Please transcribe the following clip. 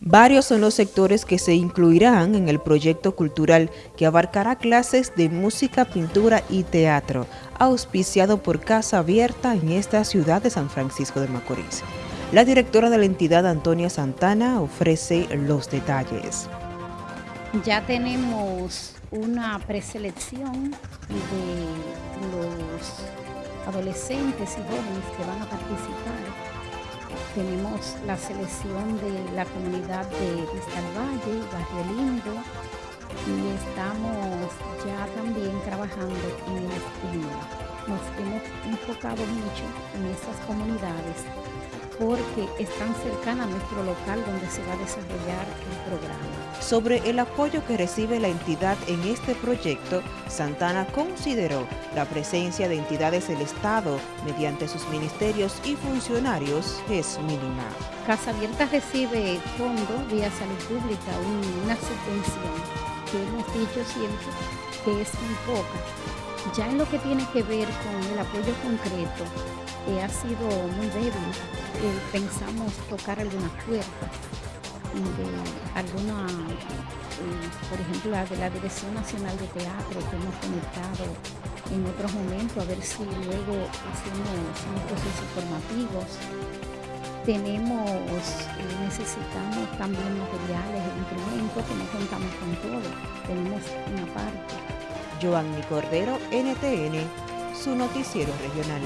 Varios son los sectores que se incluirán en el proyecto cultural que abarcará clases de música, pintura y teatro, auspiciado por Casa Abierta en esta ciudad de San Francisco de Macorís. La directora de la entidad, Antonia Santana, ofrece los detalles. Ya tenemos una preselección de los adolescentes y jóvenes que van a participar tenemos la selección de la comunidad de Vista Valle, Barrio Lindo, y estamos ya también trabajando en el. Nos hemos enfocado mucho en estas comunidades porque están cercanas a nuestro local donde se va a desarrollar el programa. Sobre el apoyo que recibe la entidad en este proyecto, Santana consideró la presencia de entidades del Estado mediante sus ministerios y funcionarios es mínima. Casa Abierta recibe fondos vía salud pública, una subvención que hemos dicho siempre que es muy poca. Ya en lo que tiene que ver con el apoyo concreto, eh, ha sido muy débil. Eh, pensamos tocar algunas puertas eh, por ejemplo, la de la Dirección Nacional de Teatro que hemos conectado en otros momentos, a ver si luego hacemos unos procesos formativos. Tenemos, necesitamos también materiales, instrumentos que no contamos con todo, tenemos una parte. Joanny Cordero, NTN, su noticiero regional.